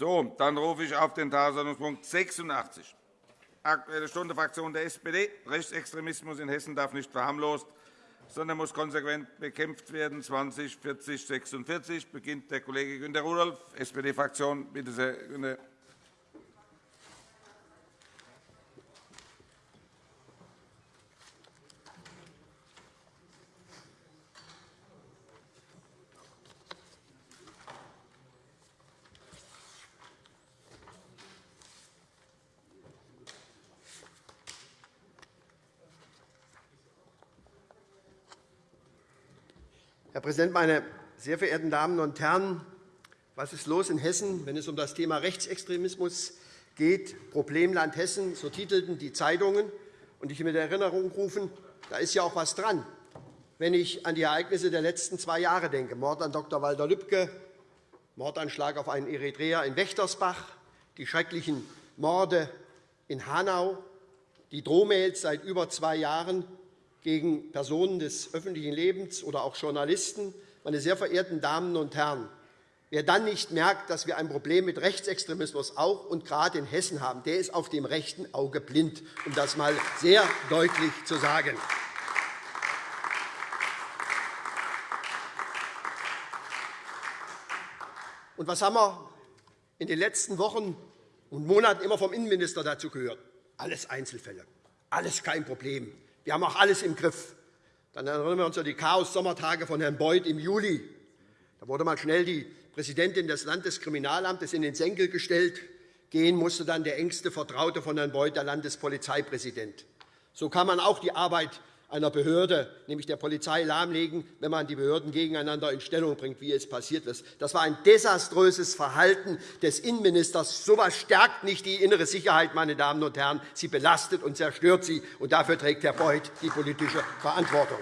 So, dann rufe ich auf den Tagesordnungspunkt 86, Aktuelle Stunde Fraktion der SPD. Rechtsextremismus in Hessen darf nicht verharmlost, sondern muss konsequent bekämpft werden. 20 40 46 beginnt der Kollege Günter Rudolph, SPD-Fraktion. Bitte sehr, Günter. Präsident, meine sehr verehrten Damen und Herren! Was ist los in Hessen, wenn es um das Thema Rechtsextremismus geht? Problemland Hessen, so titelten die Zeitungen. Und ich will in Erinnerung rufen, da ist ja auch etwas dran, wenn ich an die Ereignisse der letzten zwei Jahre denke. Mord an Dr. Walter Lübcke, Mordanschlag auf einen Eritreer in Wächtersbach, die schrecklichen Morde in Hanau, die Drohmails seit über zwei Jahren gegen Personen des öffentlichen Lebens oder auch Journalisten. Meine sehr verehrten Damen und Herren, wer dann nicht merkt, dass wir ein Problem mit Rechtsextremismus auch und gerade in Hessen haben, der ist auf dem rechten Auge blind, um das einmal sehr deutlich zu sagen. Und was haben wir in den letzten Wochen und Monaten immer vom Innenminister dazu gehört? Alles Einzelfälle, alles kein Problem. Wir haben auch alles im Griff. Dann erinnern wir uns an die Chaos-Sommertage von Herrn Beuth im Juli. Da wurde mal schnell die Präsidentin des Landeskriminalamtes in den Senkel gestellt. Gehen musste dann der engste Vertraute von Herrn Beuth, der Landespolizeipräsident. So kann man auch die Arbeit einer Behörde, nämlich der Polizei, lahmlegen, wenn man die Behörden gegeneinander in Stellung bringt, wie es passiert ist. Das war ein desaströses Verhalten des Innenministers. So etwas stärkt nicht die innere Sicherheit, meine Damen und Herren. Sie belastet und zerstört sie. Und dafür trägt Herr Beuth die politische Verantwortung.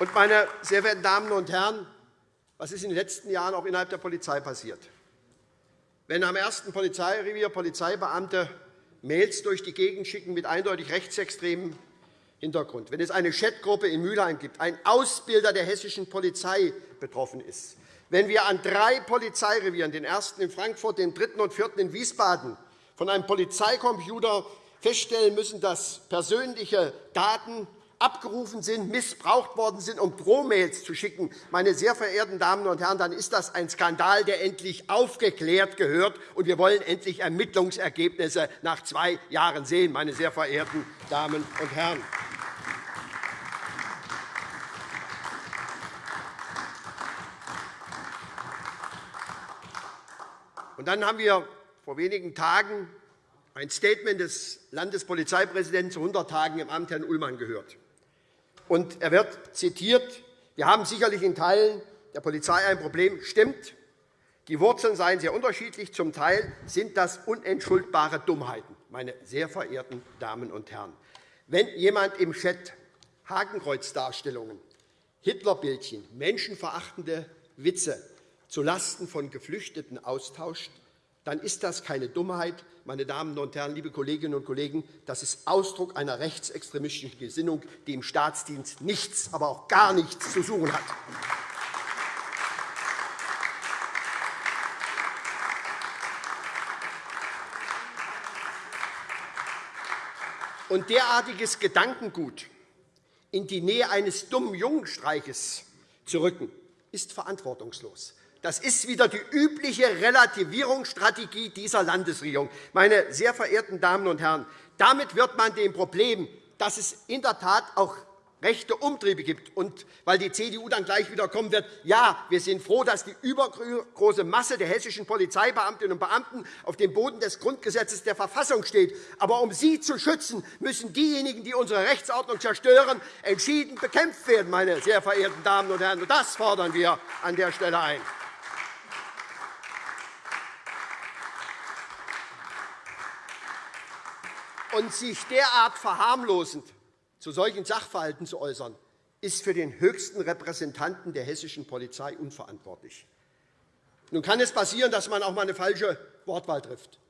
Und, meine sehr verehrten Damen und Herren, was ist in den letzten Jahren auch innerhalb der Polizei passiert? Wenn am ersten Polizeirevier Polizeibeamte Mails durch die Gegend schicken mit eindeutig rechtsextremem Hintergrund, wenn es eine Chatgruppe in Mülheim gibt, ein Ausbilder der hessischen Polizei betroffen ist, wenn wir an drei Polizeirevieren, den ersten in Frankfurt, den dritten und vierten in Wiesbaden, von einem Polizeicomputer feststellen müssen, dass persönliche Daten abgerufen sind, missbraucht worden sind, um Drohmails zu schicken, meine sehr verehrten Damen und Herren, dann ist das ein Skandal, der endlich aufgeklärt gehört. Und wir wollen endlich Ermittlungsergebnisse nach zwei Jahren sehen, meine sehr verehrten Damen und Herren. Und dann haben wir vor wenigen Tagen ein Statement des Landespolizeipräsidenten zu 100 Tagen im Amt, Herrn Ullmann, gehört. Und er wird zitiert, wir haben sicherlich in Teilen der Polizei ein Problem. Stimmt, die Wurzeln seien sehr unterschiedlich. Zum Teil sind das unentschuldbare Dummheiten, meine sehr verehrten Damen und Herren. Wenn jemand im Chat Hakenkreuzdarstellungen, Hitlerbildchen, menschenverachtende Witze zulasten von Geflüchteten austauscht, dann ist das keine Dummheit, meine Damen und Herren, liebe Kolleginnen und Kollegen, das ist Ausdruck einer rechtsextremistischen Gesinnung, die im Staatsdienst nichts, aber auch gar nichts zu suchen hat. Und derartiges Gedankengut in die Nähe eines dummen Jungenstreiches zu rücken, ist verantwortungslos. Das ist wieder die übliche Relativierungsstrategie dieser Landesregierung. Meine sehr verehrten Damen und Herren, damit wird man dem Problem, dass es in der Tat auch rechte Umtriebe gibt. Und weil die CDU dann gleich wieder kommen wird, ja, wir sind froh, dass die übergroße Masse der hessischen Polizeibeamtinnen und Beamten auf dem Boden des Grundgesetzes der Verfassung steht. Aber um sie zu schützen, müssen diejenigen, die unsere Rechtsordnung zerstören, entschieden bekämpft werden, meine sehr verehrten Damen und Herren. Das fordern wir an der Stelle ein. Und sich derart verharmlosend zu solchen Sachverhalten zu äußern, ist für den höchsten Repräsentanten der hessischen Polizei unverantwortlich. Nun kann es passieren, dass man auch einmal eine falsche Wortwahl trifft.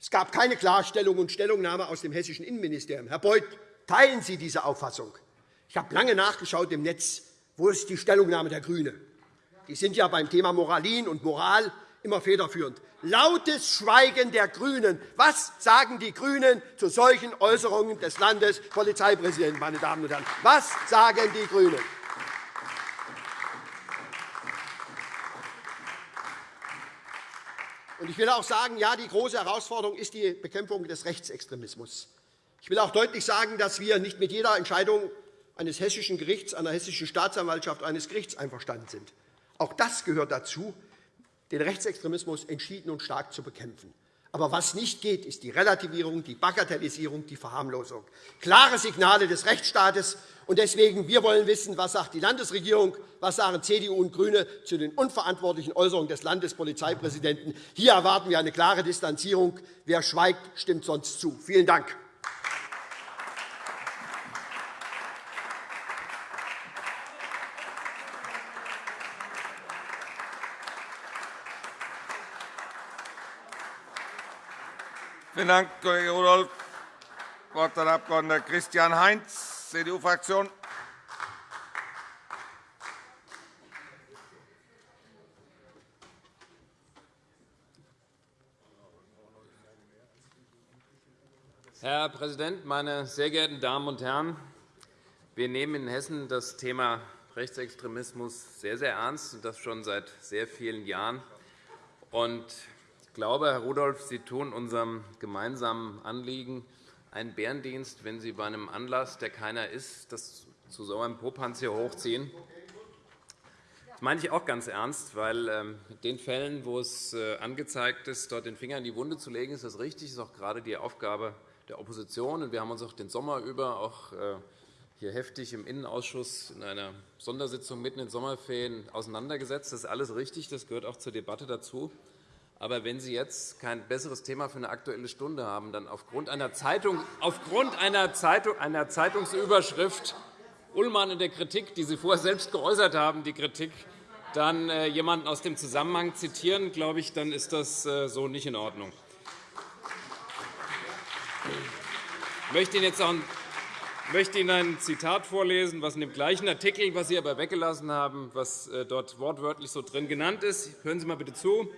Es gab keine Klarstellung und Stellungnahme aus dem hessischen Innenministerium. Herr Beuth, teilen Sie diese Auffassung? Ich habe lange nachgeschaut im Netz. Wo ist die Stellungnahme der GRÜNE? Die sind ja beim Thema Moralin und Moral immer federführend. Lautes Schweigen der GRÜNEN. Was sagen die GRÜNEN zu solchen Äußerungen des Landespolizeipräsidenten? Meine Damen und Herren? Was sagen die GRÜNEN? Ich will auch sagen, ja, die große Herausforderung ist die Bekämpfung des Rechtsextremismus. Ich will auch deutlich sagen, dass wir nicht mit jeder Entscheidung eines hessischen Gerichts, einer hessischen Staatsanwaltschaft, eines Gerichts einverstanden sind. Auch das gehört dazu, den Rechtsextremismus entschieden und stark zu bekämpfen. Aber was nicht geht, ist die Relativierung, die Bagatellisierung, die Verharmlosung. Klare Signale des Rechtsstaates. Und deswegen, wir wollen wissen, was sagt die Landesregierung, was sagen CDU und GRÜNE zu den unverantwortlichen Äußerungen des Landespolizeipräsidenten. Hier erwarten wir eine klare Distanzierung. Wer schweigt, stimmt sonst zu. Vielen Dank. Vielen Dank, Kollege Rudolph. Das Wort hat der Abg. Christian Heinz, CDU-Fraktion. Herr Präsident, meine sehr geehrten Damen und Herren! Wir nehmen in Hessen das Thema Rechtsextremismus sehr, sehr ernst, und das schon seit sehr vielen Jahren. Ich glaube, Herr Rudolph, Sie tun unserem gemeinsamen Anliegen einen Bärendienst, wenn Sie bei einem Anlass, der keiner ist, das zu so einem Popanz hier hochziehen. Das meine ich auch ganz ernst, weil ähm, mit den Fällen, wo es äh, angezeigt ist, dort den Finger in die Wunde zu legen, ist das richtig. Das ist auch gerade die Aufgabe der Opposition. Wir haben uns auch den Sommer über auch äh, hier heftig im Innenausschuss in einer Sondersitzung mitten in den Sommerferien auseinandergesetzt. Das ist alles richtig. Das gehört auch zur Debatte dazu. Aber wenn Sie jetzt kein besseres Thema für eine Aktuelle Stunde haben, dann aufgrund einer, Zeitung, aufgrund einer, Zeitung, einer Zeitungsüberschrift Ullmann in der Kritik, die Sie vorher selbst geäußert haben, die Kritik, dann äh, jemanden aus dem Zusammenhang zitieren, glaube ich, dann ist das äh, so nicht in Ordnung. Ich möchte Ihnen jetzt auch ich möchte Ihnen ein Zitat vorlesen, was in dem gleichen Artikel, was Sie aber weggelassen haben, was äh, dort wortwörtlich so drin genannt ist. Hören Sie mal bitte zu.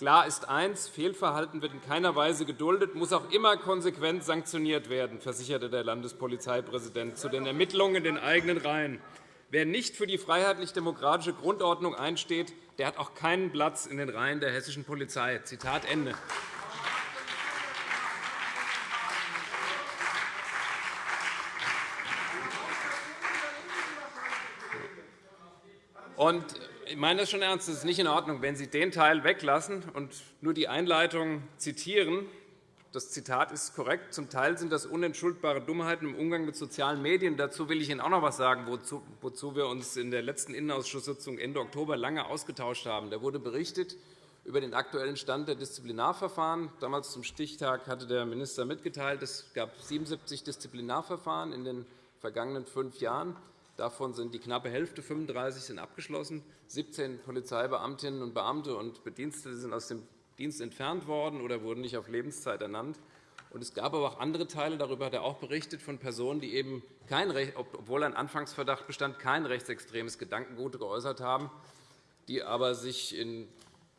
Klar ist eins, Fehlverhalten wird in keiner Weise geduldet, muss auch immer konsequent sanktioniert werden, versicherte der Landespolizeipräsident zu den Ermittlungen in den eigenen Reihen. Wer nicht für die freiheitlich-demokratische Grundordnung einsteht, der hat auch keinen Platz in den Reihen der hessischen Polizei. Zitat Ende. Und ich meine das schon ernst. Es ist nicht in Ordnung, wenn Sie den Teil weglassen und nur die Einleitung zitieren. Das Zitat ist korrekt. Zum Teil sind das unentschuldbare Dummheiten im Umgang mit sozialen Medien. Dazu will ich Ihnen auch noch etwas sagen, wozu wir uns in der letzten Innenausschusssitzung Ende Oktober lange ausgetauscht haben. Da wurde berichtet über den aktuellen Stand der Disziplinarverfahren. Damals zum Stichtag hatte der Minister mitgeteilt, es gab 77 Disziplinarverfahren in den vergangenen fünf Jahren. Davon sind die knappe Hälfte, 35, sind abgeschlossen. 17 Polizeibeamtinnen und Beamte und Bedienstete sind aus dem Dienst entfernt worden oder wurden nicht auf Lebenszeit ernannt. Es gab aber auch andere Teile, darüber hat er auch berichtet, von Personen, die eben kein, obwohl ein Anfangsverdacht bestand, kein rechtsextremes Gedankengut geäußert haben, die aber sich in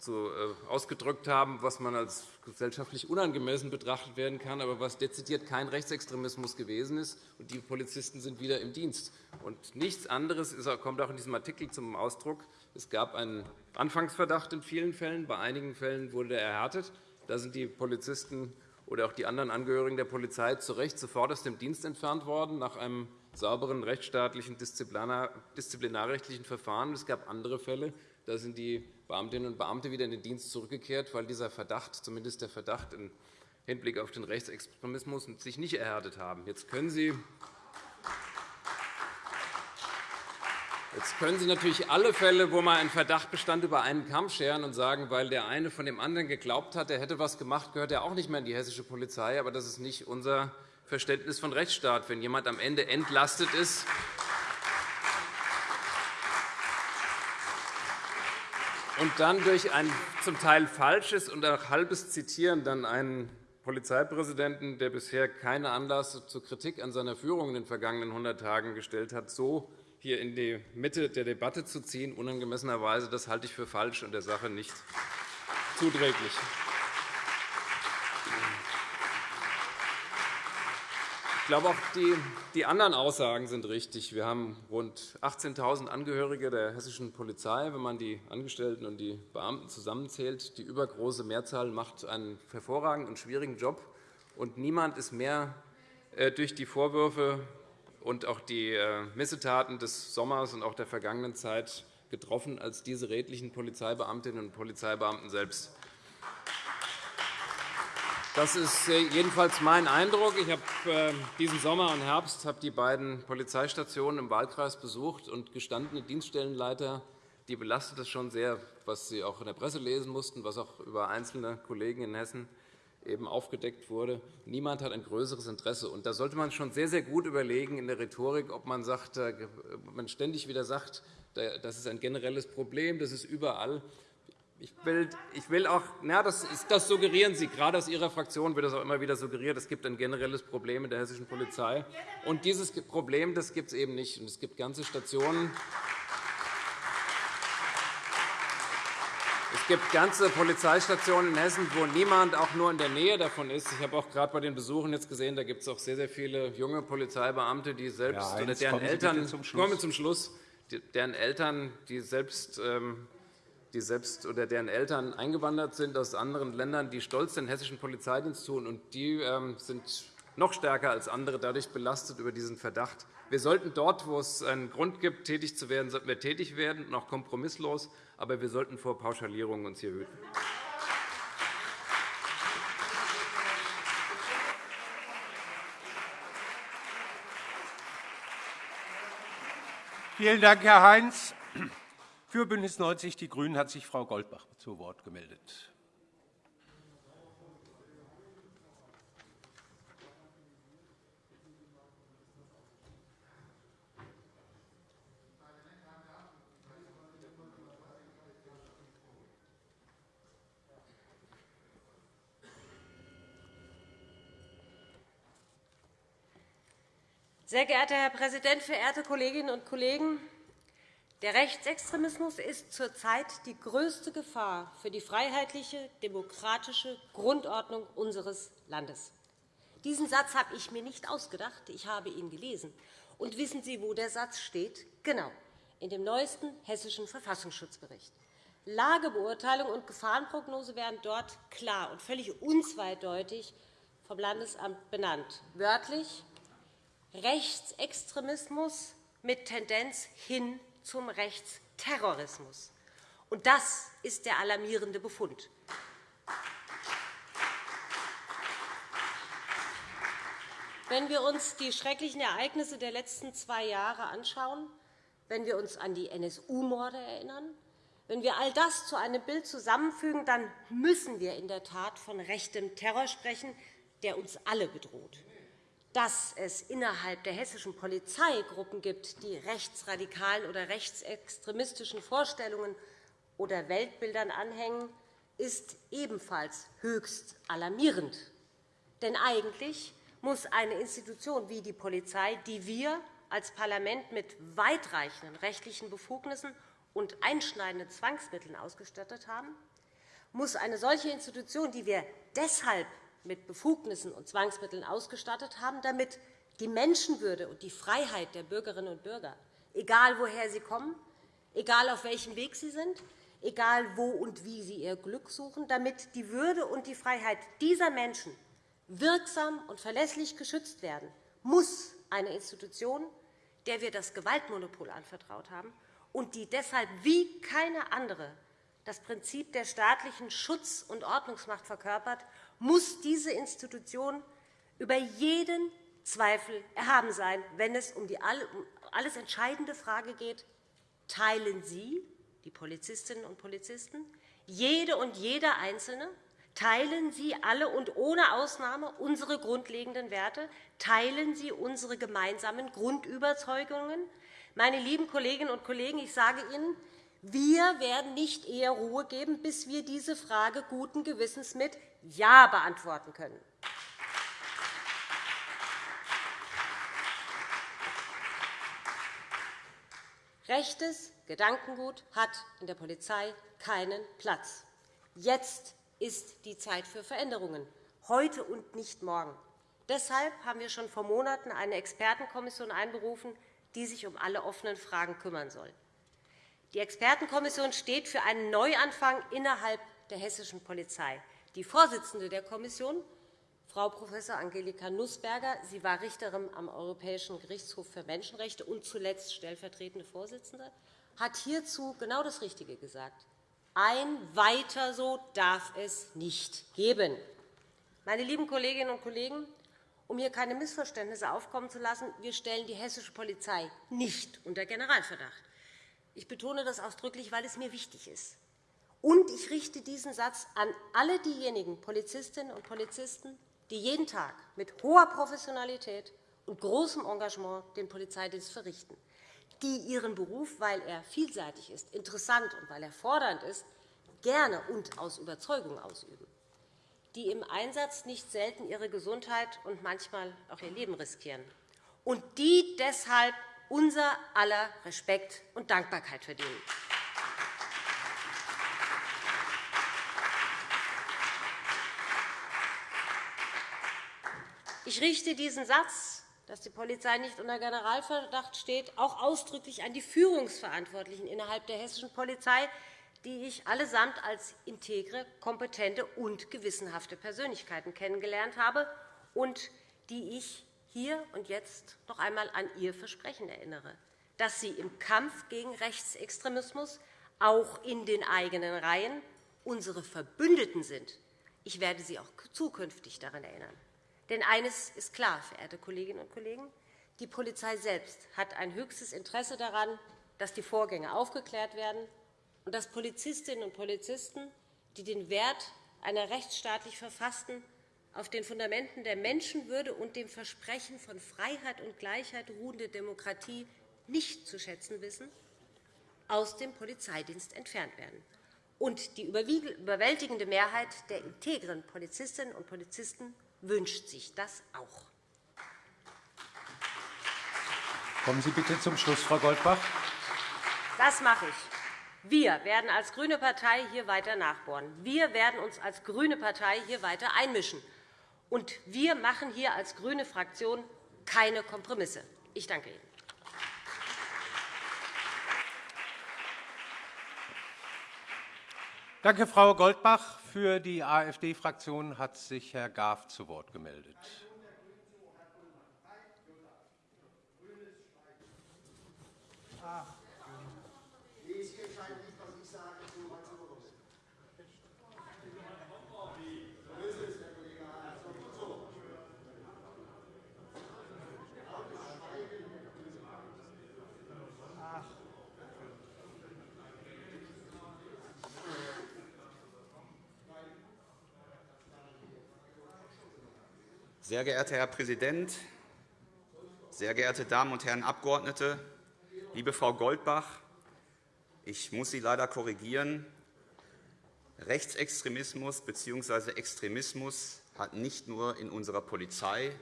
so äh, ausgedrückt haben, was man als gesellschaftlich unangemessen betrachtet werden kann, aber was dezidiert kein Rechtsextremismus gewesen ist. Und die Polizisten sind wieder im Dienst. Und nichts anderes kommt auch in diesem Artikel zum Ausdruck. Es gab einen Anfangsverdacht in vielen Fällen. Bei einigen Fällen wurde er erhärtet. Da sind die Polizisten oder auch die anderen Angehörigen der Polizei zu Recht sofort aus dem Dienst entfernt worden, nach einem sauberen rechtsstaatlichen disziplinarrechtlichen Verfahren. Es gab andere Fälle, da sind die Beamtinnen und Beamte wieder in den Dienst zurückgekehrt, weil dieser Verdacht, zumindest der Verdacht im Hinblick auf den Rechtsextremismus, sich nicht erhärtet haben. Jetzt können Sie Jetzt können Sie natürlich alle Fälle, wo mal ein Verdacht bestand, über einen Kamm scheren und sagen, weil der eine von dem anderen geglaubt hat, er hätte etwas gemacht, gehört er auch nicht mehr in die hessische Polizei. Aber das ist nicht unser Verständnis von Rechtsstaat. Wenn jemand am Ende entlastet ist, und dann durch ein zum Teil falsches und auch halbes Zitieren dann einen Polizeipräsidenten, der bisher keinen Anlass zur Kritik an seiner Führung in den vergangenen 100 Tagen gestellt hat, so hier in die Mitte der Debatte zu ziehen, unangemessenerweise. Das halte ich für falsch und der Sache nicht zuträglich. Glaube, auch die, anderen Aussagen sind richtig. Wir haben rund 18.000 Angehörige der hessischen Polizei, wenn man die Angestellten und die Beamten zusammenzählt. Die übergroße Mehrzahl macht einen hervorragenden und schwierigen Job. Und niemand ist mehr äh, durch die Vorwürfe und auch die äh, Missetaten des Sommers und auch der vergangenen Zeit getroffen als diese redlichen Polizeibeamtinnen und Polizeibeamten selbst. Das ist äh, jedenfalls mein Eindruck. Ich habe ähm, diesen Sommer und Herbst die beiden Polizeistationen im Wahlkreis besucht und gestandene Dienststellenleiter, die belastet es schon sehr, was Sie auch in der Presse lesen mussten, was auch über einzelne Kollegen in Hessen eben aufgedeckt wurde. Niemand hat ein größeres Interesse. Und da sollte man schon sehr, sehr gut überlegen in der Rhetorik, ob man, sagt, äh, man ständig wieder sagt, das ist ein generelles Problem, das ist überall. Ich will, ich will auch, na, das, das suggerieren Sie. Gerade aus Ihrer Fraktion wird das auch immer wieder suggeriert, es gibt ein generelles Problem in der hessischen Polizei. Und dieses Problem das gibt es eben nicht. es gibt ganze Stationen, Es gibt ganze Polizeistationen in Hessen, wo niemand auch nur in der Nähe davon ist. Ich habe auch gerade bei den Besuchen jetzt gesehen, da gibt es auch sehr, sehr viele junge Polizeibeamte, die selbst ja, oder deren Eltern zum kommen zum Schluss, deren Eltern, die selbst ähm, die selbst oder deren Eltern eingewandert sind aus anderen Ländern, die stolz den hessischen Polizeidienst tun, und die ähm, sind noch stärker als andere dadurch belastet über diesen Verdacht. Wir sollten dort, wo es einen Grund gibt, tätig zu werden, sollten wir tätig werden, auch kompromisslos. Aber wir sollten vor Pauschalierungen uns hier hüten. Vielen Dank, Herr Heinz. Für BÜNDNIS 90 die GRÜNEN hat sich Frau Goldbach zu Wort gemeldet. Sehr geehrter Herr Präsident, verehrte Kolleginnen und Kollegen! Der Rechtsextremismus ist zurzeit die größte Gefahr für die freiheitliche, demokratische Grundordnung unseres Landes. Diesen Satz habe ich mir nicht ausgedacht. Ich habe ihn gelesen. Und wissen Sie, wo der Satz steht? Genau, in dem neuesten Hessischen Verfassungsschutzbericht. Lagebeurteilung und Gefahrenprognose werden dort klar und völlig unzweideutig vom Landesamt benannt. Wörtlich Rechtsextremismus mit Tendenz hin zum Rechtsterrorismus. Und das ist der alarmierende Befund. Wenn wir uns die schrecklichen Ereignisse der letzten zwei Jahre anschauen, wenn wir uns an die NSU-Morde erinnern, wenn wir all das zu einem Bild zusammenfügen, dann müssen wir in der Tat von rechtem Terror sprechen, der uns alle bedroht dass es innerhalb der hessischen Polizei Gruppen gibt, die rechtsradikalen oder rechtsextremistischen Vorstellungen oder Weltbildern anhängen, ist ebenfalls höchst alarmierend. Denn eigentlich muss eine Institution wie die Polizei, die wir als Parlament mit weitreichenden rechtlichen Befugnissen und einschneidenden Zwangsmitteln ausgestattet haben, muss eine solche Institution, die wir deshalb mit Befugnissen und Zwangsmitteln ausgestattet haben, damit die Menschenwürde und die Freiheit der Bürgerinnen und Bürger, egal woher sie kommen, egal auf welchem Weg sie sind, egal wo und wie sie ihr Glück suchen, damit die Würde und die Freiheit dieser Menschen wirksam und verlässlich geschützt werden, muss eine Institution, der wir das Gewaltmonopol anvertraut haben und die deshalb wie keine andere das Prinzip der staatlichen Schutz- und Ordnungsmacht verkörpert muss diese Institution über jeden Zweifel erhaben sein, wenn es um die alles entscheidende Frage geht, teilen Sie, die Polizistinnen und Polizisten, jede und jeder Einzelne, teilen Sie alle und ohne Ausnahme unsere grundlegenden Werte, teilen Sie unsere gemeinsamen Grundüberzeugungen. Meine lieben Kolleginnen und Kollegen, ich sage Ihnen, wir werden nicht eher Ruhe geben, bis wir diese Frage guten Gewissens mit Ja beantworten können. Rechtes Gedankengut hat in der Polizei keinen Platz. Jetzt ist die Zeit für Veränderungen, heute und nicht morgen. Deshalb haben wir schon vor Monaten eine Expertenkommission einberufen, die sich um alle offenen Fragen kümmern soll. Die Expertenkommission steht für einen Neuanfang innerhalb der hessischen Polizei. Die Vorsitzende der Kommission, Frau Prof. Angelika Nussberger, sie war Richterin am Europäischen Gerichtshof für Menschenrechte und zuletzt stellvertretende Vorsitzende, hat hierzu genau das Richtige gesagt. Ein Weiter so darf es nicht geben. Meine lieben Kolleginnen und Kollegen, um hier keine Missverständnisse aufkommen zu lassen, wir stellen die hessische Polizei nicht unter Generalverdacht. Ich betone das ausdrücklich, weil es mir wichtig ist. Und ich richte diesen Satz an alle diejenigen Polizistinnen und Polizisten, die jeden Tag mit hoher Professionalität und großem Engagement den Polizeidienst verrichten, die ihren Beruf, weil er vielseitig ist, interessant und weil er fordernd ist, gerne und aus Überzeugung ausüben die im Einsatz nicht selten ihre Gesundheit und manchmal auch ihr Leben riskieren und die deshalb unser aller Respekt und Dankbarkeit verdienen. Ich richte diesen Satz, dass die Polizei nicht unter Generalverdacht steht, auch ausdrücklich an die Führungsverantwortlichen innerhalb der hessischen Polizei, die ich allesamt als integre, kompetente und gewissenhafte Persönlichkeiten kennengelernt habe und die ich hier und jetzt noch einmal an ihr Versprechen erinnere, dass sie im Kampf gegen Rechtsextremismus auch in den eigenen Reihen unsere Verbündeten sind. Ich werde Sie auch zukünftig daran erinnern. Denn eines ist klar, verehrte Kolleginnen und Kollegen, die Polizei selbst hat ein höchstes Interesse daran, dass die Vorgänge aufgeklärt werden und dass Polizistinnen und Polizisten, die den Wert einer rechtsstaatlich verfassten, auf den Fundamenten der Menschenwürde und dem Versprechen von Freiheit und Gleichheit ruhende Demokratie nicht zu schätzen wissen, aus dem Polizeidienst entfernt werden. Und die überwältigende Mehrheit der integren Polizistinnen und Polizisten wünscht sich das auch. Kommen Sie bitte zum Schluss, Frau Goldbach. Das mache ich. Wir werden als grüne Partei hier weiter nachbohren. Wir werden uns als grüne Partei hier weiter einmischen. Und wir machen hier als grüne Fraktion keine Kompromisse. Ich danke Ihnen. Danke, Frau Goldbach. Für die AfD-Fraktion hat sich Herr Graf zu Wort gemeldet. Sehr geehrter Herr Präsident, sehr geehrte Damen und Herren Abgeordnete, liebe Frau Goldbach, ich muss Sie leider korrigieren. Rechtsextremismus bzw. Extremismus hat nicht nur in unserer Polizei,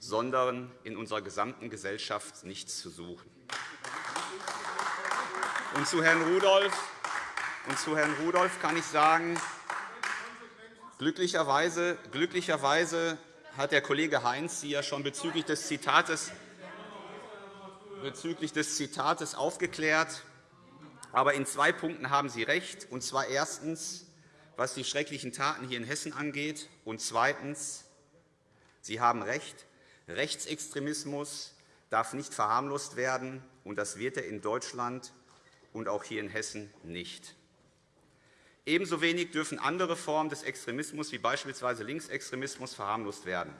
sondern in unserer gesamten Gesellschaft nichts zu suchen. Und zu Herrn Rudolph, und zu Herrn Rudolph kann ich sagen, glücklicherweise, glücklicherweise hat der Kollege Heinz Sie ja schon bezüglich des Zitates, bezüglich des Zitates aufgeklärt. Aber in zwei Punkten haben Sie recht, und zwar erstens, was die schrecklichen Taten hier in Hessen angeht, und zweitens, Sie haben recht, Rechtsextremismus darf nicht verharmlost werden, und das wird er in Deutschland und auch hier in Hessen nicht. Ebenso wenig dürfen andere Formen des Extremismus, wie beispielsweise Linksextremismus, verharmlost werden.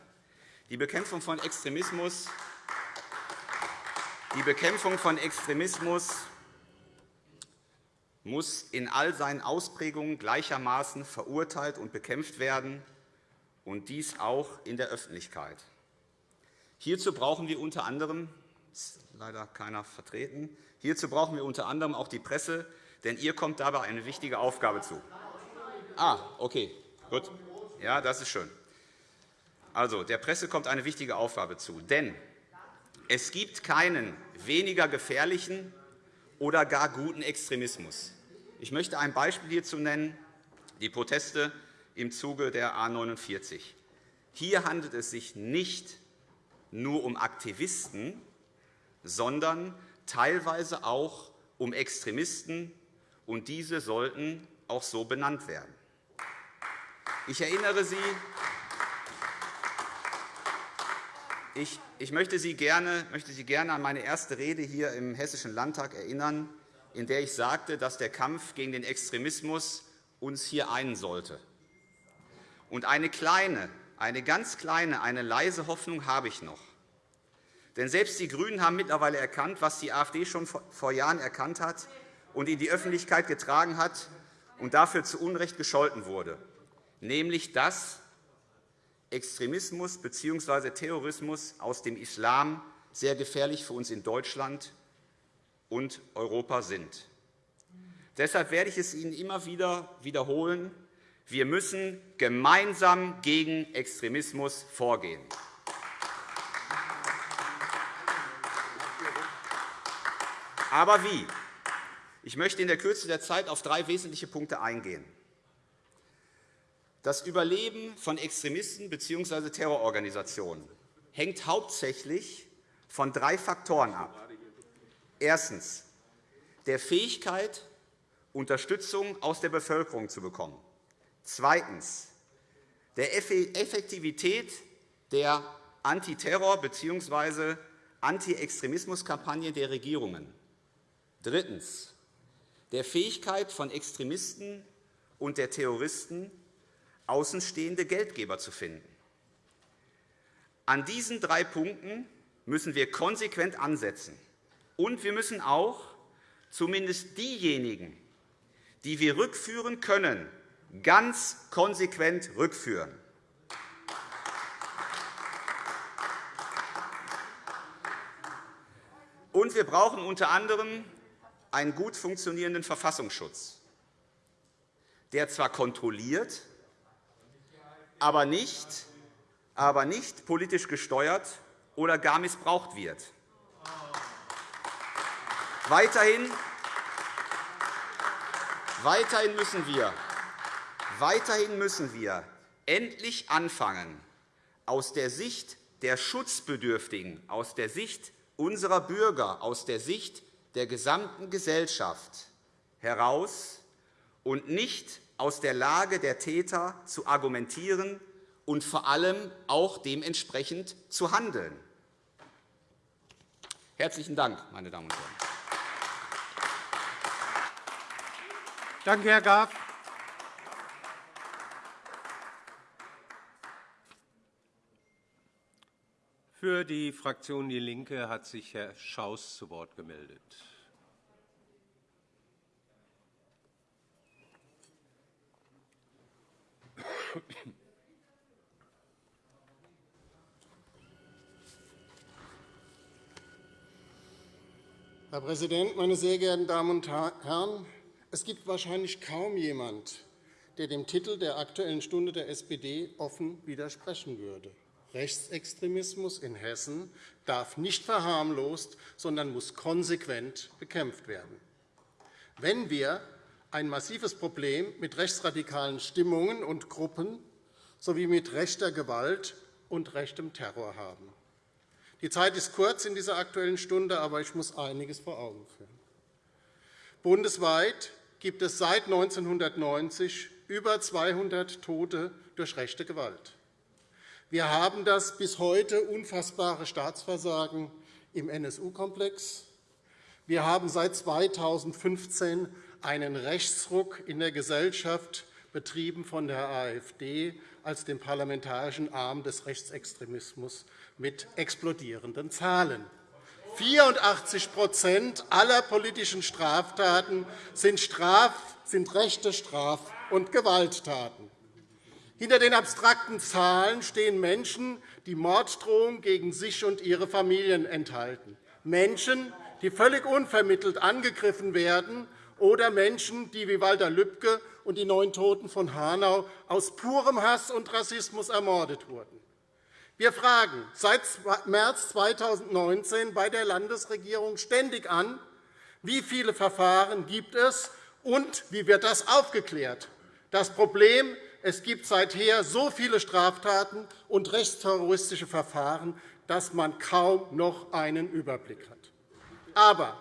Die Bekämpfung von Extremismus, die Bekämpfung von Extremismus muss in all seinen Ausprägungen gleichermaßen verurteilt und bekämpft werden, und dies auch in der Öffentlichkeit. Hierzu brauchen wir unter anderem ist leider keiner vertreten. Hierzu brauchen wir unter anderem auch die Presse, denn ihr kommt dabei eine wichtige Aufgabe zu. Ah, okay, gut. Ja, das ist schön. Also, der Presse kommt eine wichtige Aufgabe zu, denn es gibt keinen weniger gefährlichen oder gar guten Extremismus. Ich möchte ein Beispiel hierzu nennen, die Proteste im Zuge der A 49. Hier handelt es sich nicht nur um Aktivisten, sondern teilweise auch um Extremisten, und diese sollten auch so benannt werden. Ich erinnere Sie, ich, ich möchte, Sie gerne, möchte Sie gerne an meine erste Rede hier im Hessischen Landtag erinnern, in der ich sagte, dass der Kampf gegen den Extremismus uns hier einen sollte. Und eine kleine, eine ganz kleine, eine leise Hoffnung habe ich noch. Denn selbst die GRÜNEN haben mittlerweile erkannt, was die AfD schon vor Jahren erkannt hat und in die Öffentlichkeit getragen hat und dafür zu Unrecht gescholten wurde, nämlich dass Extremismus bzw. Terrorismus aus dem Islam sehr gefährlich für uns in Deutschland und Europa sind. Deshalb werde ich es Ihnen immer wieder wiederholen. Wir müssen gemeinsam gegen Extremismus vorgehen. Aber wie? Ich möchte in der Kürze der Zeit auf drei wesentliche Punkte eingehen. Das Überleben von Extremisten bzw. Terrororganisationen hängt hauptsächlich von drei Faktoren ab. Erstens der Fähigkeit, Unterstützung aus der Bevölkerung zu bekommen. Zweitens der Effektivität der Antiterror- bzw. Anti-Extremismus-Kampagne der Regierungen. Drittens. Der Fähigkeit von Extremisten und der Terroristen, außenstehende Geldgeber zu finden. An diesen drei Punkten müssen wir konsequent ansetzen. Und wir müssen auch zumindest diejenigen, die wir rückführen können, ganz konsequent rückführen. Und wir brauchen unter anderem einen gut funktionierenden Verfassungsschutz, der zwar kontrolliert, aber nicht, aber nicht politisch gesteuert oder gar missbraucht wird. Weiterhin, weiterhin, müssen wir, weiterhin müssen wir endlich anfangen, aus der Sicht der Schutzbedürftigen, aus der Sicht unserer Bürger, aus der Sicht der gesamten Gesellschaft heraus und nicht aus der Lage der Täter zu argumentieren und vor allem auch dementsprechend zu handeln. Herzlichen Dank, meine Damen und Herren. Danke, Herr Graf. Für die Fraktion DIE LINKE hat sich Herr Schaus zu Wort gemeldet. Herr Präsident, meine sehr geehrten Damen und Herren! Es gibt wahrscheinlich kaum jemand, der dem Titel der Aktuellen Stunde der SPD offen widersprechen würde. Rechtsextremismus in Hessen darf nicht verharmlost, sondern muss konsequent bekämpft werden. Wenn wir ein massives Problem mit rechtsradikalen Stimmungen und Gruppen sowie mit rechter Gewalt und rechtem Terror haben. Die Zeit ist kurz in dieser Aktuellen Stunde, aber ich muss einiges vor Augen führen. Bundesweit gibt es seit 1990 über 200 Tote durch rechte Gewalt. Wir haben das bis heute unfassbare Staatsversagen im NSU-Komplex. Wir haben seit 2015 einen Rechtsruck in der Gesellschaft, betrieben von der AfD als dem parlamentarischen Arm des Rechtsextremismus mit explodierenden Zahlen. 84% aller politischen Straftaten sind, Straf-, sind rechte Straf- und Gewalttaten. Hinter den abstrakten Zahlen stehen Menschen, die Morddrohungen gegen sich und ihre Familien enthalten, Menschen, die völlig unvermittelt angegriffen werden, oder Menschen, die wie Walter Lübcke und die neun Toten von Hanau aus purem Hass und Rassismus ermordet wurden. Wir fragen seit März 2019 bei der Landesregierung ständig an, Wie viele Verfahren gibt es, und wie wird das aufgeklärt? Das Problem es gibt seither so viele Straftaten und rechtsterroristische Verfahren, dass man kaum noch einen Überblick hat. Aber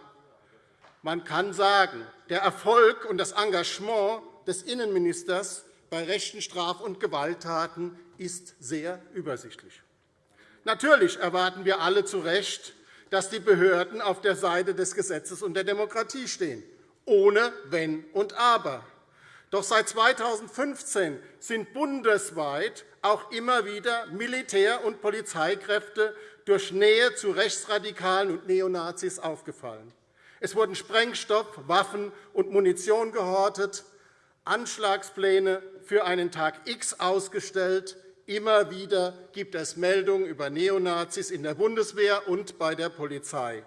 man kann sagen, der Erfolg und das Engagement des Innenministers bei rechten Straf- und Gewalttaten ist sehr übersichtlich. Natürlich erwarten wir alle zu Recht, dass die Behörden auf der Seite des Gesetzes und der Demokratie stehen, ohne Wenn und Aber. Doch seit 2015 sind bundesweit auch immer wieder Militär- und Polizeikräfte durch Nähe zu Rechtsradikalen und Neonazis aufgefallen. Es wurden Sprengstoff, Waffen und Munition gehortet, Anschlagspläne für einen Tag X ausgestellt. Immer wieder gibt es Meldungen über Neonazis in der Bundeswehr und bei der Polizei.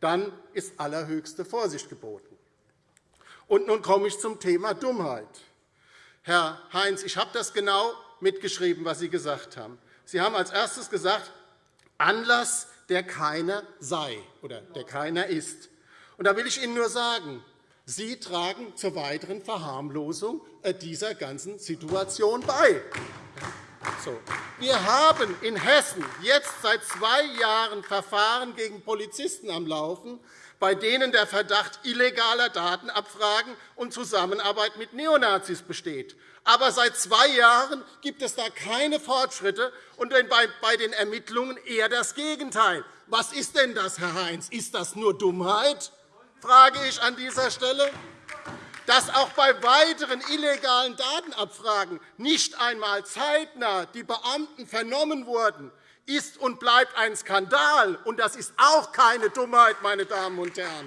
Dann ist allerhöchste Vorsicht geboten. Und nun komme ich zum Thema Dummheit. Herr Heinz, ich habe das genau mitgeschrieben, was Sie gesagt haben. Sie haben als erstes gesagt, Anlass, der keiner sei oder der keiner ist. Und da will ich Ihnen nur sagen, Sie tragen zur weiteren Verharmlosung dieser ganzen Situation bei. So. Wir haben in Hessen jetzt seit zwei Jahren Verfahren gegen Polizisten am Laufen, bei denen der Verdacht illegaler Datenabfragen und Zusammenarbeit mit Neonazis besteht. Aber seit zwei Jahren gibt es da keine Fortschritte und bei den Ermittlungen eher das Gegenteil. Was ist denn das, Herr Heinz? Ist das nur Dummheit? frage ich an dieser Stelle. Dass auch bei weiteren illegalen Datenabfragen nicht einmal zeitnah die Beamten vernommen wurden, ist und bleibt ein Skandal. Und das ist auch keine Dummheit, meine Damen und Herren.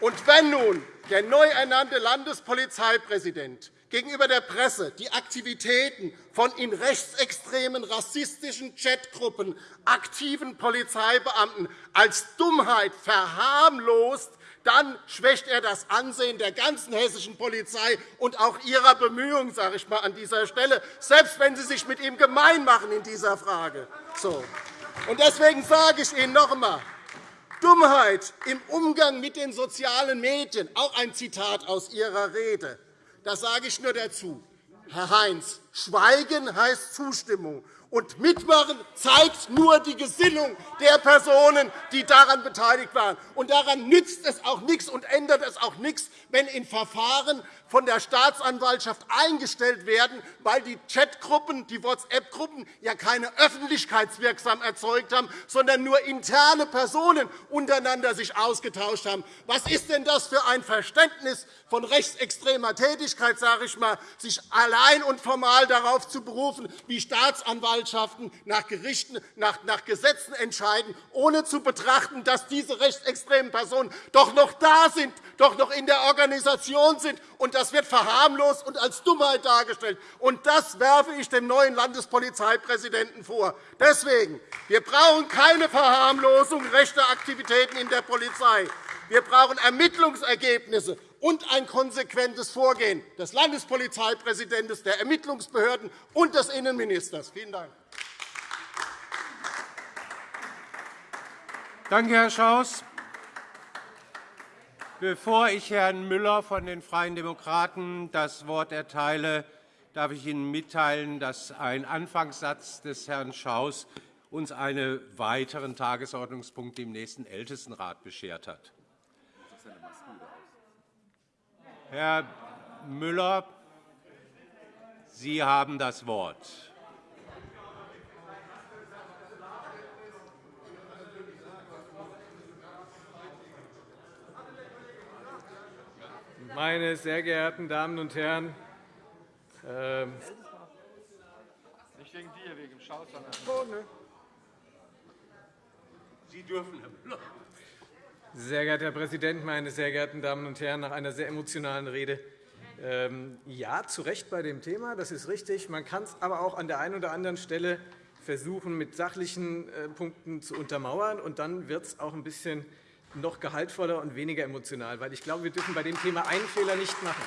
Und wenn nun der neu ernannte Landespolizeipräsident gegenüber der Presse die Aktivitäten von in rechtsextremen rassistischen Chatgruppen aktiven Polizeibeamten als Dummheit verharmlost, dann schwächt er das Ansehen der ganzen hessischen Polizei und auch ihrer Bemühungen sage ich mal, an dieser Stelle, selbst wenn Sie sich mit ihm gemein machen in dieser Frage. So. Deswegen sage ich Ihnen noch einmal, Dummheit im Umgang mit den sozialen Medien, auch ein Zitat aus Ihrer Rede. Das sage ich nur dazu. Herr Heinz, Schweigen heißt Zustimmung. Und Mitmachen zeigt nur die Gesinnung der Personen, die daran beteiligt waren. Und daran nützt es auch nichts und ändert es auch nichts, wenn in Verfahren von der Staatsanwaltschaft eingestellt werden, weil die Chatgruppen, die WhatsApp-Gruppen ja keine Öffentlichkeitswirksam erzeugt haben, sondern nur interne Personen untereinander sich ausgetauscht haben. Was ist denn das für ein Verständnis von rechtsextremer Tätigkeit, sage ich mal, sich allein und formal darauf zu berufen, wie Staatsanwaltschaften nach, Gerichten, nach, nach Gesetzen entscheiden, ohne zu betrachten, dass diese rechtsextremen Personen doch noch da sind, doch noch in der Organisation sind und das wird verharmlost und als Dummheit dargestellt. Und das werfe ich dem neuen Landespolizeipräsidenten vor. Deswegen, wir brauchen keine Verharmlosung rechter Aktivitäten in der Polizei. Wir brauchen Ermittlungsergebnisse und ein konsequentes Vorgehen des Landespolizeipräsidenten, der Ermittlungsbehörden und des Innenministers. Vielen Dank. Danke, Herr Schaus. Bevor ich Herrn Müller von den Freien Demokraten das Wort erteile, darf ich Ihnen mitteilen, dass ein Anfangssatz des Herrn Schaus uns einen weiteren Tagesordnungspunkt im nächsten Ältestenrat beschert hat. Herr Müller, Sie haben das Wort. Meine sehr geehrten Damen und Herren, ähm, nicht wegen dir, wegen dem Schaus, Sie dürfen, Herr Müller. Sehr geehrter Herr Präsident, meine sehr geehrten Damen und Herren! Nach einer sehr emotionalen Rede ähm, ja, zu Recht bei dem Thema, das ist richtig. Man kann es aber auch an der einen oder anderen Stelle versuchen, mit sachlichen äh, Punkten zu untermauern. Und dann wird es auch ein bisschen noch gehaltvoller und weniger emotional. Weil ich glaube, wir dürfen bei dem Thema einen Fehler nicht machen.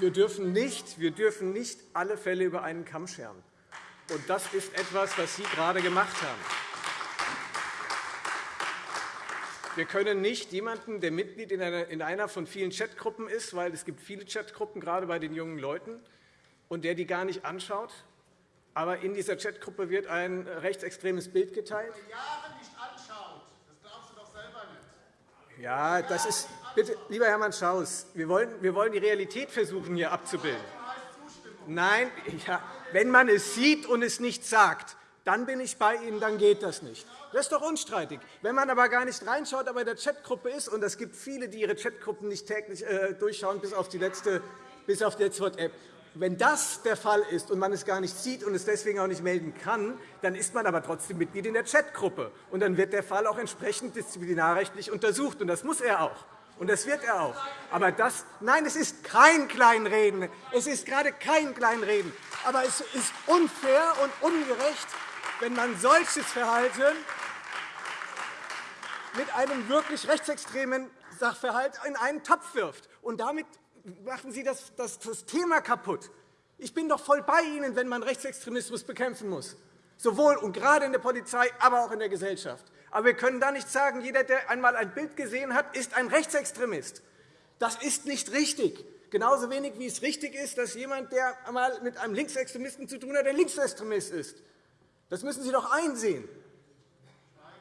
Wir dürfen nicht, wir dürfen nicht alle Fälle über einen Kamm scheren. Und das ist etwas, was Sie gerade gemacht haben. Wir können nicht jemanden, der Mitglied in einer von vielen Chatgruppen ist, weil es gibt viele Chatgruppen, gerade bei den jungen Leuten, und der die gar nicht anschaut, aber in dieser Chatgruppe wird ein rechtsextremes Bild geteilt. Ja, das ist, bitte, lieber Hermann Schaus, wir wollen, wir wollen die Realität versuchen, hier abzubilden. Nein, ja, wenn man es sieht und es nicht sagt, dann bin ich bei Ihnen, dann geht das nicht. Das ist doch unstreitig. Wenn man aber gar nicht reinschaut, aber in der Chatgruppe ist, und es gibt viele, die ihre Chatgruppen nicht täglich äh, durchschauen, bis auf die letzte, bis auf die letzte WhatsApp, wenn das der Fall ist und man es gar nicht sieht und es deswegen auch nicht melden kann, dann ist man aber trotzdem Mitglied in der Chatgruppe. Und dann wird der Fall auch entsprechend disziplinarrechtlich untersucht. Und das muss er auch. Und das wird er auch. Aber das, nein, es ist kein Kleinreden. Es ist gerade kein Kleinreden. Aber es ist unfair und ungerecht, wenn man solches Verhalten mit einem wirklich rechtsextremen Sachverhalt in einen Topf wirft. Und damit machen Sie das, das, das Thema kaputt. Ich bin doch voll bei Ihnen, wenn man Rechtsextremismus bekämpfen muss, sowohl und gerade in der Polizei, aber auch in der Gesellschaft. Aber wir können da nicht sagen, jeder, der einmal ein Bild gesehen hat, ist ein Rechtsextremist. Das ist nicht richtig. Genauso wenig wie es richtig ist, dass jemand, der einmal mit einem Linksextremisten zu tun hat, ein Linksextremist ist. Das müssen Sie doch einsehen.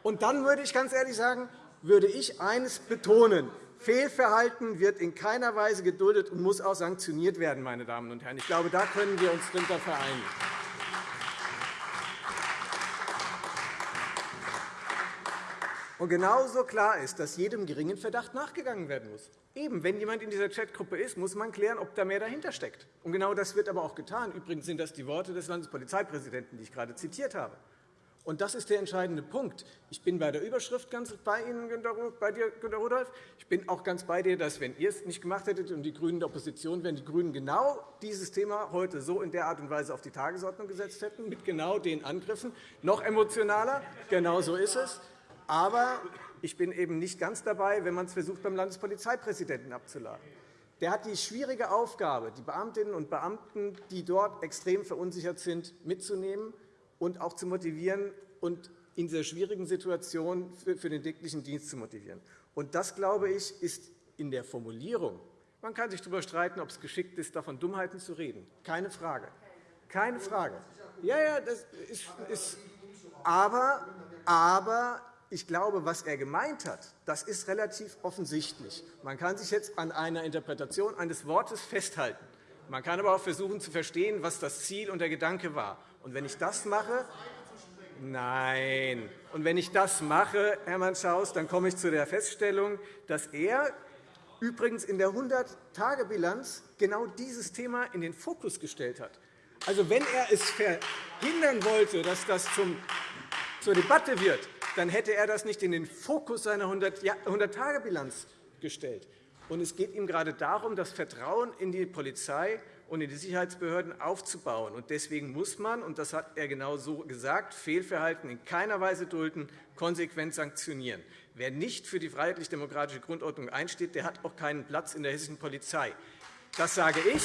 Und dann würde ich ganz ehrlich sagen, würde ich eines betonen. Fehlverhalten wird in keiner Weise geduldet und muss auch sanktioniert werden. Meine Damen und Herren. Ich glaube, da können wir uns darunter vereinigen. Und genauso klar ist, dass jedem geringen Verdacht nachgegangen werden muss. Eben, wenn jemand in dieser Chatgruppe ist, muss man klären, ob da mehr dahinter steckt. Und genau das wird aber auch getan. Übrigens sind das die Worte des Landespolizeipräsidenten, die ich gerade zitiert habe. Und das ist der entscheidende Punkt. Ich bin bei der Überschrift ganz bei Ihnen, bei dir, Günter Rudolph. Ich bin auch ganz bei dir, dass, wenn ihr es nicht gemacht hättet und die GRÜNEN der Opposition wären, die GRÜNEN genau dieses Thema heute so in der Art und Weise auf die Tagesordnung gesetzt hätten, mit genau den Angriffen. Noch emotionaler. Genau so ist es. Aber ich bin eben nicht ganz dabei, wenn man es versucht, beim Landespolizeipräsidenten abzuladen. Der hat die schwierige Aufgabe, die Beamtinnen und Beamten, die dort extrem verunsichert sind, mitzunehmen und auch zu motivieren und in dieser schwierigen Situation für den täglichen Dienst zu motivieren. Und das, glaube ich, ist in der Formulierung. Man kann sich darüber streiten, ob es geschickt ist, davon Dummheiten zu reden. Keine Frage. Keine Frage. Ja, ja, das ist, ist aber, aber ich glaube, was er gemeint hat, das ist relativ offensichtlich. Man kann sich jetzt an einer Interpretation eines Wortes festhalten. Man kann aber auch versuchen zu verstehen, was das Ziel und der Gedanke war. Und wenn ich das mache, nein. Und wenn ich das mache, Hermann Schaus, dann komme ich zu der Feststellung, dass er übrigens in der 100-Tage-Bilanz genau dieses Thema in den Fokus gestellt hat. Also, wenn er es verhindern wollte, dass das zum, zur Debatte wird, dann hätte er das nicht in den Fokus seiner 100-Tage-Bilanz gestellt. Und es geht ihm gerade darum, das Vertrauen in die Polizei und in die Sicherheitsbehörden aufzubauen. Deswegen muss man, und das hat er genau so gesagt, Fehlverhalten in keiner Weise dulden, konsequent sanktionieren. Wer nicht für die freiheitlich-demokratische Grundordnung einsteht, der hat auch keinen Platz in der hessischen Polizei. Das sage ich,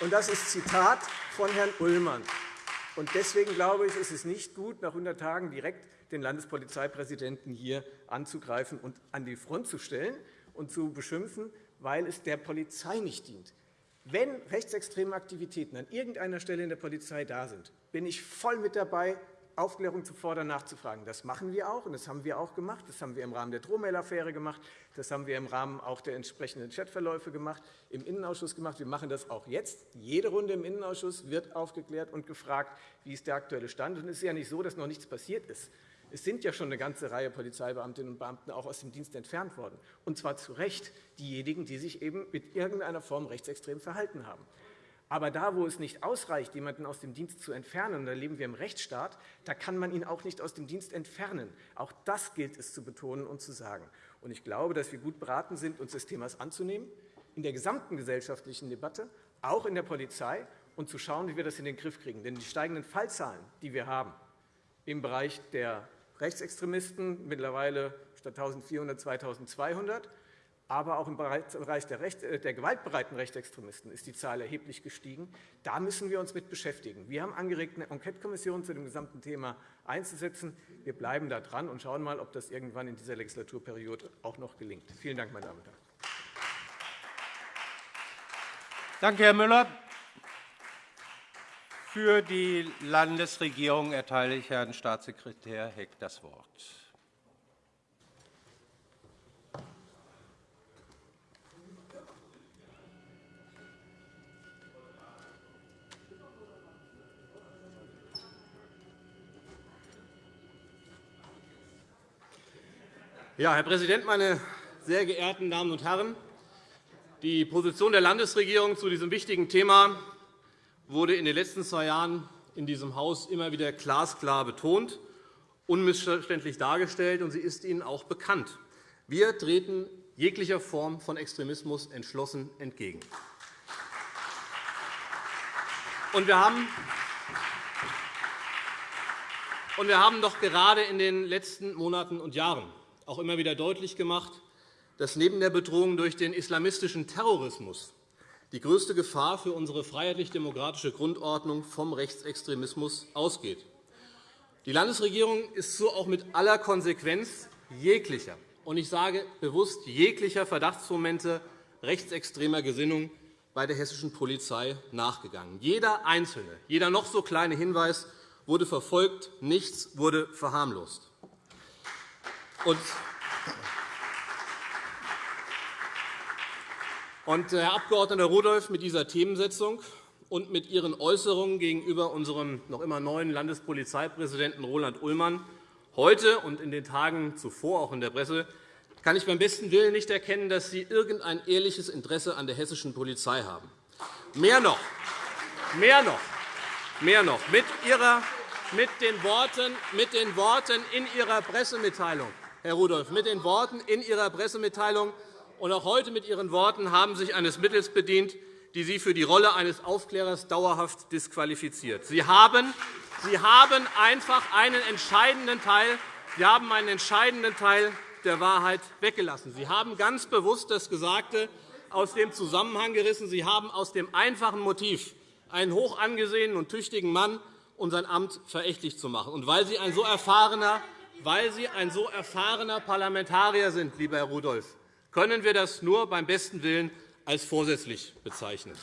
und das ist Zitat von Herrn Ullmann. Deswegen glaube ich, ist es nicht gut, nach 100 Tagen direkt den Landespolizeipräsidenten hier anzugreifen und an die Front zu stellen und zu beschimpfen, weil es der Polizei nicht dient. Wenn rechtsextreme Aktivitäten an irgendeiner Stelle in der Polizei da sind, bin ich voll mit dabei, Aufklärung zu fordern, nachzufragen. Das machen wir auch, und das haben wir auch gemacht. Das haben wir im Rahmen der Drohmail-Affäre gemacht. Das haben wir im Rahmen auch der entsprechenden Chatverläufe gemacht, im Innenausschuss gemacht. Wir machen das auch jetzt. Jede Runde im Innenausschuss wird aufgeklärt und gefragt, wie ist der aktuelle Stand. Und es ist ja nicht so, dass noch nichts passiert ist. Es sind ja schon eine ganze Reihe Polizeibeamtinnen und Beamten auch aus dem Dienst entfernt worden, und zwar zu Recht diejenigen, die sich eben mit irgendeiner Form rechtsextrem verhalten haben. Aber da, wo es nicht ausreicht, jemanden aus dem Dienst zu entfernen, und da leben wir im Rechtsstaat, da kann man ihn auch nicht aus dem Dienst entfernen. Auch das gilt es zu betonen und zu sagen. Und ich glaube, dass wir gut beraten sind, uns des Themas anzunehmen, in der gesamten gesellschaftlichen Debatte, auch in der Polizei, und zu schauen, wie wir das in den Griff kriegen. Denn die steigenden Fallzahlen, die wir haben im Bereich der Rechtsextremisten, mittlerweile statt 1.400 2.200, aber auch im Bereich der, Recht, äh, der, gewaltbereiten Rechtsextremisten ist die Zahl erheblich gestiegen. Da müssen wir uns mit beschäftigen. Wir haben angeregt, eine Enquetekommission zu dem gesamten Thema einzusetzen. Wir bleiben da dran und schauen mal, ob das irgendwann in dieser Legislaturperiode auch noch gelingt. Vielen Dank, meine Damen und Herren. Danke, Herr Müller. Für die Landesregierung erteile ich Herrn Staatssekretär Heck das Wort. Ja, Herr Präsident, meine sehr geehrten Damen und Herren! Die Position der Landesregierung zu diesem wichtigen Thema wurde in den letzten zwei Jahren in diesem Haus immer wieder glasklar betont, unmissverständlich dargestellt, und sie ist Ihnen auch bekannt. Wir treten jeglicher Form von Extremismus entschlossen entgegen. Und wir haben und wir haben doch gerade in den letzten Monaten und Jahren auch immer wieder deutlich gemacht, dass neben der Bedrohung durch den islamistischen Terrorismus die größte Gefahr für unsere freiheitlich-demokratische Grundordnung vom Rechtsextremismus ausgeht. Die Landesregierung ist so auch mit aller Konsequenz jeglicher, und ich sage bewusst jeglicher Verdachtsmomente rechtsextremer Gesinnung bei der hessischen Polizei nachgegangen. Jeder einzelne, jeder noch so kleine Hinweis wurde verfolgt, nichts wurde verharmlost. Und, Herr Abg. Rudolph, mit dieser Themensetzung und mit Ihren Äußerungen gegenüber unserem noch immer neuen Landespolizeipräsidenten Roland Ullmann heute und in den Tagen zuvor auch in der Presse kann ich beim besten Willen nicht erkennen, dass Sie irgendein ehrliches Interesse an der hessischen Polizei haben. Mehr noch, mehr noch, mehr noch mit, ihrer, mit, den Worten, mit den Worten in Ihrer Pressemitteilung Herr Rudolph, mit den Worten in Ihrer Pressemitteilung und auch heute mit Ihren Worten haben Sie sich eines Mittels bedient, die Sie für die Rolle eines Aufklärers dauerhaft disqualifiziert. Sie haben, Sie haben einfach einen entscheidenden Teil, Sie haben einen entscheidenden Teil der Wahrheit weggelassen. Sie haben ganz bewusst das Gesagte aus dem Zusammenhang gerissen. Sie haben aus dem einfachen Motiv, einen hoch angesehenen und tüchtigen Mann und sein Amt verächtlich zu machen. Und weil Sie ein so erfahrener weil Sie ein so erfahrener Parlamentarier sind, lieber Herr Rudolph, können wir das nur beim besten Willen als vorsätzlich bezeichnen.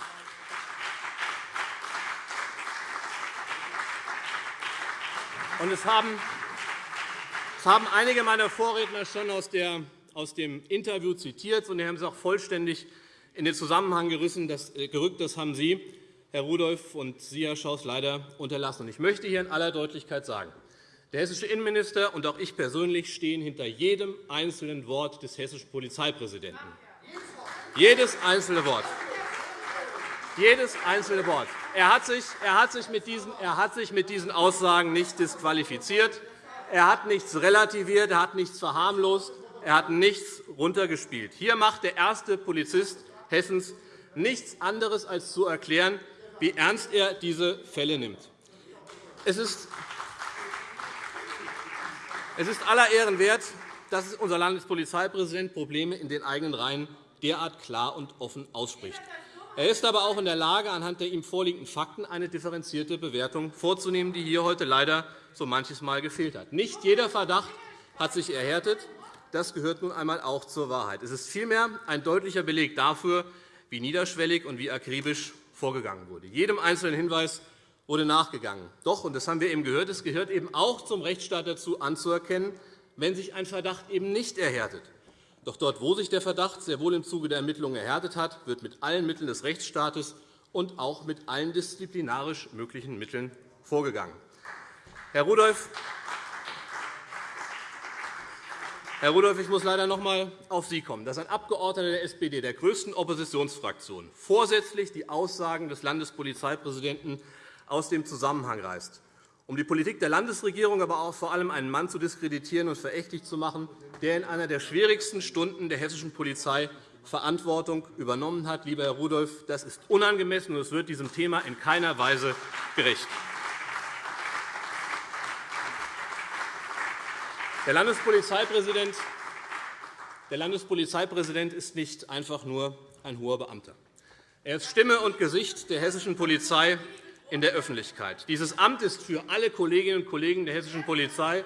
es haben einige meiner Vorredner schon aus dem Interview zitiert, und Sie haben es auch vollständig in den Zusammenhang äh, gerückt. Das haben Sie, Herr Rudolph, und Sie, Herr Schaus, leider unterlassen. Ich möchte hier in aller Deutlichkeit sagen, der hessische Innenminister und auch ich persönlich stehen hinter jedem einzelnen Wort des hessischen Polizeipräsidenten. Jedes einzelne Wort. Jedes einzelne Wort. Er hat, sich, er, hat sich mit diesen, er hat sich mit diesen Aussagen nicht disqualifiziert. Er hat nichts relativiert, er hat nichts verharmlost, er hat nichts runtergespielt. Hier macht der erste Polizist Hessens nichts anderes, als zu erklären, wie ernst er diese Fälle nimmt. Es ist es ist aller Ehren wert, dass unser Landespolizeipräsident Probleme in den eigenen Reihen derart klar und offen ausspricht. Er ist aber auch in der Lage, anhand der ihm vorliegenden Fakten eine differenzierte Bewertung vorzunehmen, die hier heute leider so manches Mal gefehlt hat. Nicht jeder Verdacht hat sich erhärtet. Das gehört nun einmal auch zur Wahrheit. Es ist vielmehr ein deutlicher Beleg dafür, wie niederschwellig und wie akribisch vorgegangen wurde. Jedem einzelnen Hinweis wurde nachgegangen. Doch, und das haben wir eben gehört, es gehört eben auch zum Rechtsstaat dazu, anzuerkennen, wenn sich ein Verdacht eben nicht erhärtet. Doch dort, wo sich der Verdacht sehr wohl im Zuge der Ermittlungen erhärtet hat, wird mit allen Mitteln des Rechtsstaates und auch mit allen disziplinarisch möglichen Mitteln vorgegangen. Herr Rudolph, Herr Rudolph, ich muss leider noch einmal auf Sie kommen, dass ein Abgeordneter der SPD, der größten Oppositionsfraktion, vorsätzlich die Aussagen des Landespolizeipräsidenten aus dem Zusammenhang reißt, um die Politik der Landesregierung, aber auch vor allem einen Mann zu diskreditieren und verächtlich zu machen, der in einer der schwierigsten Stunden der hessischen Polizei Verantwortung übernommen hat. Lieber Herr Rudolph, das ist unangemessen, und es wird diesem Thema in keiner Weise gerecht. Der Landespolizeipräsident Der Landespolizeipräsident ist nicht einfach nur ein hoher Beamter. Er ist Stimme und Gesicht der hessischen Polizei in der Öffentlichkeit. Dieses Amt ist für alle Kolleginnen und Kollegen der hessischen Polizei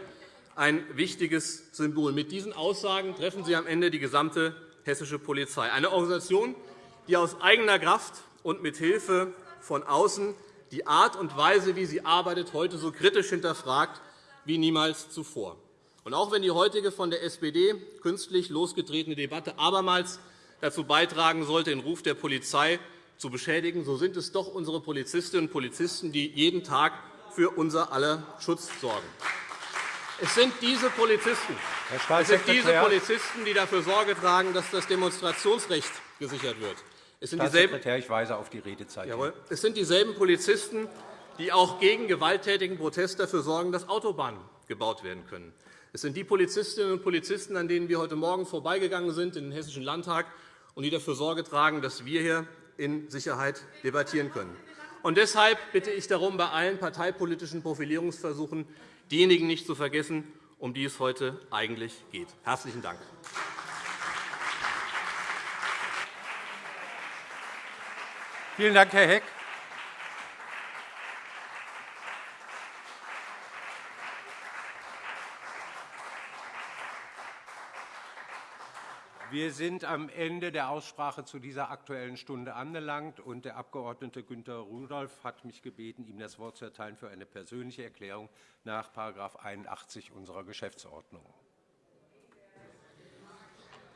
ein wichtiges Symbol. Mit diesen Aussagen treffen Sie am Ende die gesamte hessische Polizei, eine Organisation, die aus eigener Kraft und mit Hilfe von außen die Art und Weise, wie sie arbeitet, heute so kritisch hinterfragt wie niemals zuvor. Und auch wenn die heutige von der SPD künstlich losgetretene Debatte abermals dazu beitragen sollte, den Ruf der Polizei zu beschädigen, so sind es doch unsere Polizistinnen und Polizisten, die jeden Tag für unser aller Schutz sorgen. Es sind diese Polizisten, es sind diese Polizisten die dafür Sorge tragen, dass das Demonstrationsrecht gesichert wird. Es sind, dieselben, ich weise auf die Redezeit Jawohl. es sind dieselben Polizisten, die auch gegen gewalttätigen Protest dafür sorgen, dass Autobahnen gebaut werden können. Es sind die Polizistinnen und Polizisten, an denen wir heute Morgen vorbeigegangen sind in den Hessischen Landtag und die dafür Sorge tragen, dass wir hier in Sicherheit debattieren können. Und deshalb bitte ich darum, bei allen parteipolitischen Profilierungsversuchen diejenigen nicht zu vergessen, um die es heute eigentlich geht. – Herzlichen Dank. Vielen Dank, Herr Heck. Wir sind am Ende der Aussprache zu dieser Aktuellen Stunde angelangt. und Der Abg. Günter Rudolph hat mich gebeten, ihm das Wort zu erteilen für eine persönliche Erklärung nach § 81 unserer Geschäftsordnung.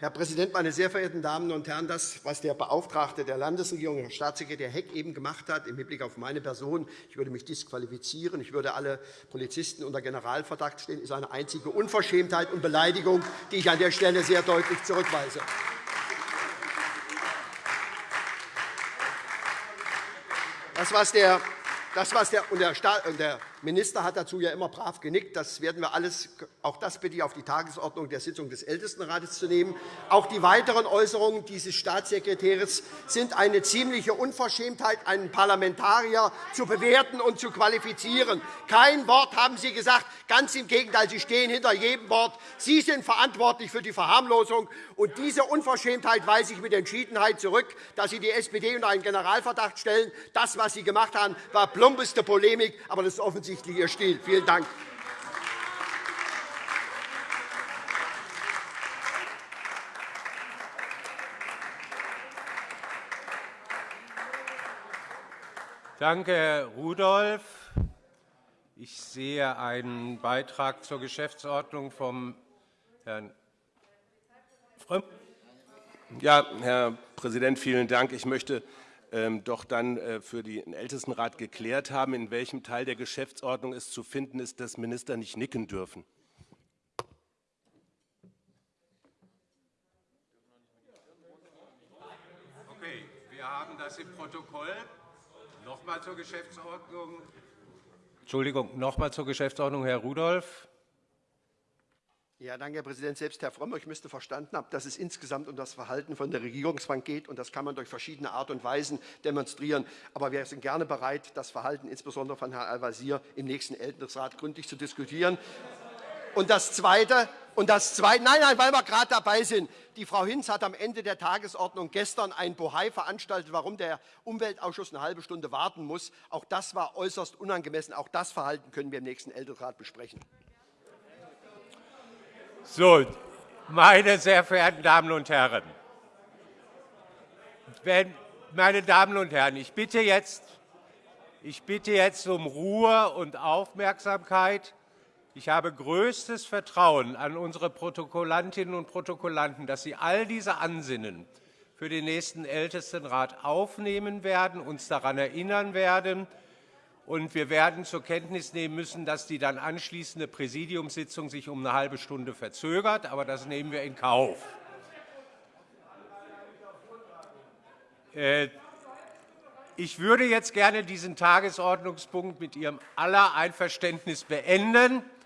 Herr Präsident, meine sehr verehrten Damen und Herren! Das, was der Beauftragte der Landesregierung, Herr Staatssekretär Heck, eben gemacht hat, im Hinblick auf meine Person, ich würde mich disqualifizieren, ich würde alle Polizisten unter Generalverdacht stellen, ist eine einzige Unverschämtheit und Beleidigung, die ich an der Stelle sehr deutlich zurückweise. Das, was der das, was der, und der Minister hat dazu ja immer brav genickt. Das werden wir alles, auch das bitte ich auf die Tagesordnung der Sitzung des Ältestenrates zu nehmen. Auch die weiteren Äußerungen dieses Staatssekretärs sind eine ziemliche Unverschämtheit, einen Parlamentarier zu bewerten und zu qualifizieren. Kein Wort haben Sie gesagt. Ganz im Gegenteil, Sie stehen hinter jedem Wort. Sie sind verantwortlich für die Verharmlosung. Und diese Unverschämtheit weise ich mit Entschiedenheit zurück, dass Sie die SPD unter einen Generalverdacht stellen. Das, was Sie gemacht haben, war plumpeste Polemik, aber das ist offensichtlich Ihr Stil. Vielen Dank. Danke, Herr Rudolph. Ich sehe einen Beitrag zur Geschäftsordnung vom Herrn Frömm. Ja, Herr Präsident, vielen Dank. Ich möchte doch dann äh, für den Ältestenrat geklärt haben, in welchem Teil der Geschäftsordnung es zu finden ist, dass Minister nicht nicken dürfen. Okay, wir haben das im Protokoll. Noch einmal zur Geschäftsordnung. Entschuldigung, noch einmal zur Geschäftsordnung, Herr Rudolph. Ja, danke, Herr Präsident. Selbst Herr Frömmrich müsste verstanden haben, dass es insgesamt um das Verhalten von der Regierungsbank geht. Und das kann man durch verschiedene Art und Weisen demonstrieren. Aber wir sind gerne bereit, das Verhalten insbesondere von Herrn Al-Wazir im nächsten Ältestensrat gründlich zu diskutieren. Und das Zweite, und das Zweite nein, nein, weil wir gerade dabei sind. Die Frau Hinz hat am Ende der Tagesordnung gestern ein Bohai veranstaltet, warum der Umweltausschuss eine halbe Stunde warten muss. Auch das war äußerst unangemessen. Auch das Verhalten können wir im nächsten Ältestensrat besprechen. So, meine sehr verehrten Damen und Herren, wenn, meine Damen und Herren, ich bitte, jetzt, ich bitte jetzt um Ruhe und Aufmerksamkeit. Ich habe größtes Vertrauen an unsere Protokollantinnen und Protokollanten, dass sie all diese Ansinnen für den nächsten Ältestenrat aufnehmen werden, uns daran erinnern werden und wir werden zur Kenntnis nehmen müssen, dass die dann anschließende Präsidiumssitzung sich um eine halbe Stunde verzögert. Aber das nehmen wir in Kauf. Äh, ich würde jetzt gerne diesen Tagesordnungspunkt mit Ihrem aller Einverständnis beenden.